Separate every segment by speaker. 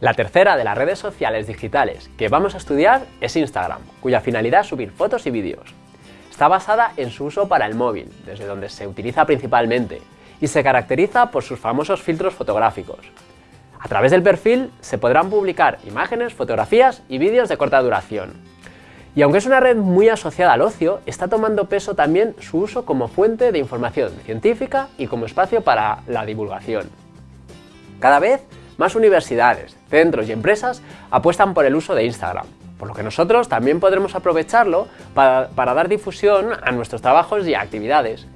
Speaker 1: La tercera de las redes sociales digitales que vamos a estudiar es Instagram, cuya finalidad es subir fotos y vídeos. Está basada en su uso para el móvil, desde donde se utiliza principalmente, y se caracteriza por sus famosos filtros fotográficos. A través del perfil se podrán publicar imágenes, fotografías y vídeos de corta duración. Y aunque es una red muy asociada al ocio, está tomando peso también su uso como fuente de información científica y como espacio para la divulgación. Cada vez más universidades, centros y empresas apuestan por el uso de Instagram, por lo que nosotros también podremos aprovecharlo para, dar difusión a nuestros trabajos y actividades,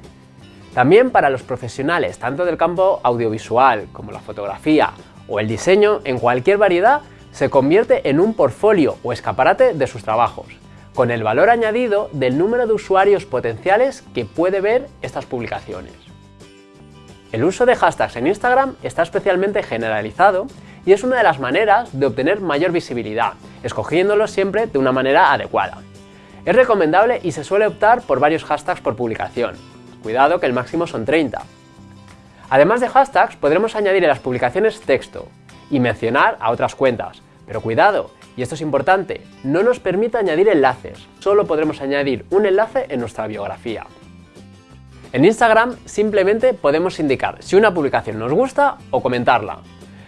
Speaker 1: también para los profesionales, tanto del campo audiovisual como la fotografía o el diseño, en cualquier variedad, se convierte en un portfolio o escaparate de sus trabajos, con el valor añadido del número de usuarios potenciales que puede ver estas publicaciones. El uso de hashtags en Instagram está especialmente generalizado y es una de las maneras de obtener mayor visibilidad, escogiéndolos siempre de una manera adecuada. Es recomendable y se suele optar por varios hashtags por publicación, Cuidado que el máximo son 30. Además de hashtags, podremos añadir en las publicaciones texto y mencionar a otras cuentas. Pero cuidado, y esto es importante, no nos permite añadir enlaces, solo podremos añadir un enlace en nuestra biografía. En Instagram simplemente podemos indicar si una publicación nos gusta o comentarla,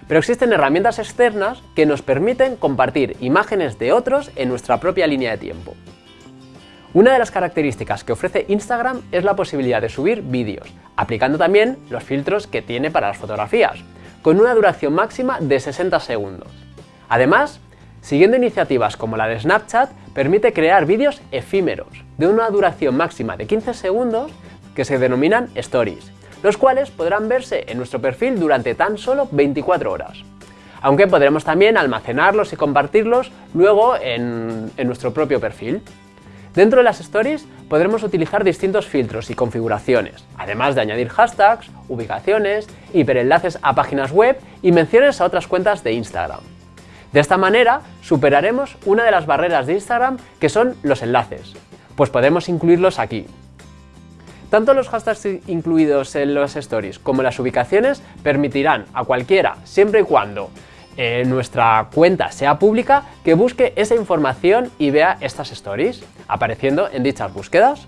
Speaker 1: pero existen herramientas externas que nos permiten compartir imágenes de otros en nuestra propia línea de tiempo. Una de las características que ofrece Instagram es la posibilidad de subir vídeos, aplicando también los filtros que tiene para las fotografías, con una duración máxima de 60 segundos. Además, siguiendo iniciativas como la de Snapchat, permite crear vídeos efímeros, de una duración máxima de 15 segundos, que se denominan Stories, los cuales podrán verse en nuestro perfil durante tan solo 24 horas. Aunque podremos también almacenarlos y compartirlos luego en, nuestro propio perfil. Dentro de las stories podremos utilizar distintos filtros y configuraciones, además de añadir hashtags, ubicaciones, hiperenlaces a páginas web y menciones a otras cuentas de Instagram. De esta manera superaremos una de las barreras de Instagram que son los enlaces, pues podemos incluirlos aquí. Tanto los hashtags incluidos en los stories como las ubicaciones permitirán a cualquiera, siempre y cuando eh, nuestra cuenta sea pública, que busque esa información y vea estas stories apareciendo en dichas búsquedas.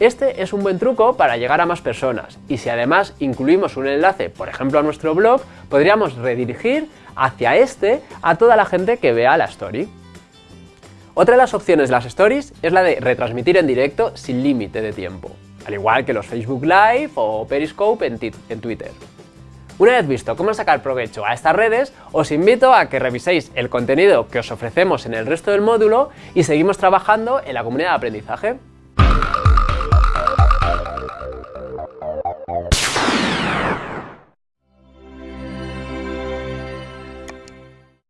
Speaker 1: Este es un buen truco para llegar a más personas y si además incluimos un enlace, por ejemplo a nuestro blog, podríamos redirigir hacia este a toda la gente que vea la story. Otra de las opciones de las stories es la de retransmitir en directo sin límite de tiempo, al igual que los Facebook Live o Periscope en Twitter. Una vez visto cómo sacar provecho a estas redes, os invito a que reviséis el contenido que os ofrecemos en el resto del módulo y seguimos trabajando en la comunidad de aprendizaje.